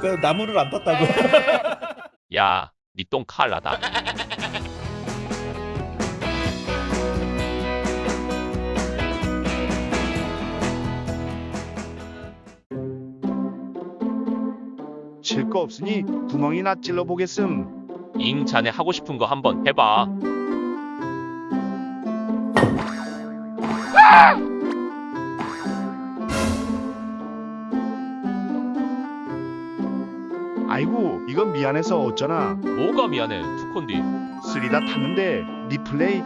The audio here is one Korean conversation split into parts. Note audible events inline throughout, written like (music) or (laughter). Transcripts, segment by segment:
그 나무를 안 땄다고. (laughs) 야, 니똥 칼라다. 칠거 없으니 구멍이나 찔러 보겠음. 잉 자네 하고 싶은 거 한번 해봐. 아이고 이건 미안해서 어쩌나. 뭐가 미안해, 투콘디. 쓰리다 탔는데 리플레이.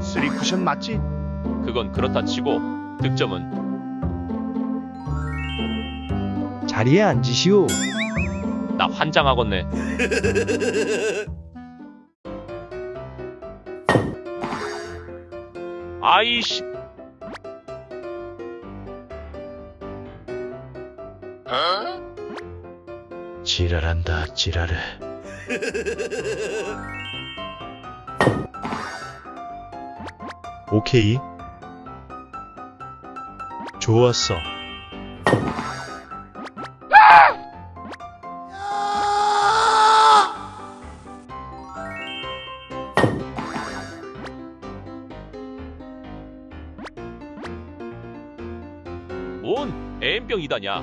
쓰리 쿠션 맞지? 그건 그렇다 치고 득점은 자리에 앉으시오. 나 환장하겠네. 아이씨, 지랄한다 지랄해. 오케이. 좋았어. M병이다냐.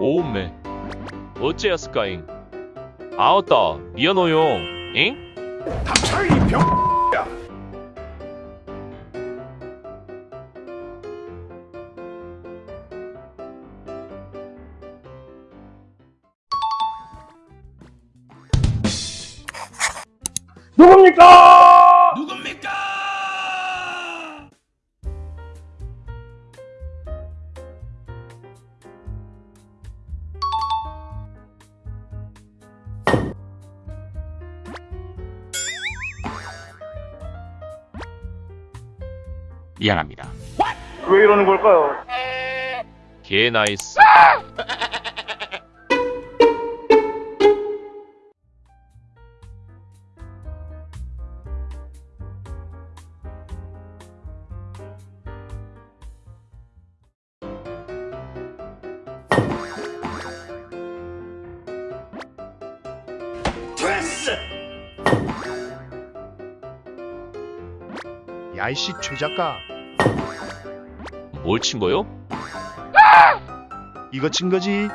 오메 어째였을까잉? 아었다. 미안해요. 잉? 미안합니다. 왜 이러는 걸까요? 개 나이스 (laughs) 야이씨 최 작가. 뭘 친 거요? 이거 친 거지?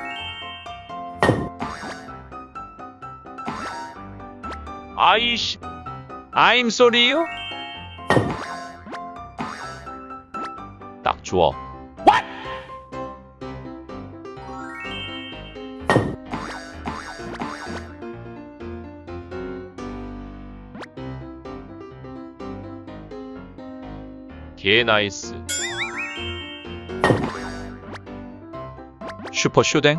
아이씨 I'm sorry요? 딱 좋아 개 나이스. 슈퍼 쇼댕?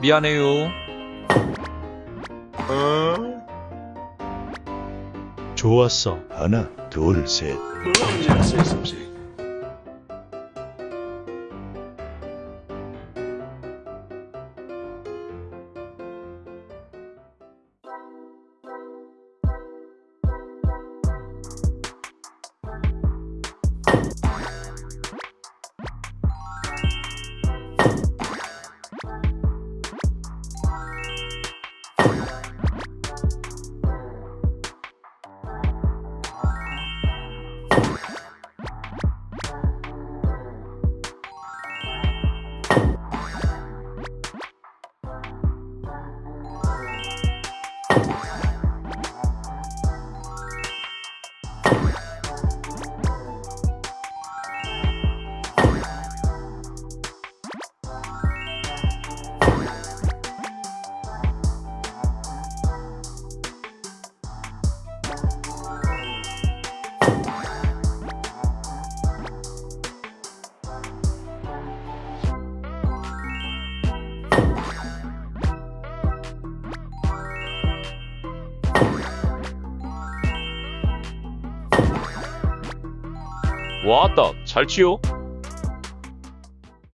미안해요. 좋았어. 하나, 둘, 셋. 와따 잘 치요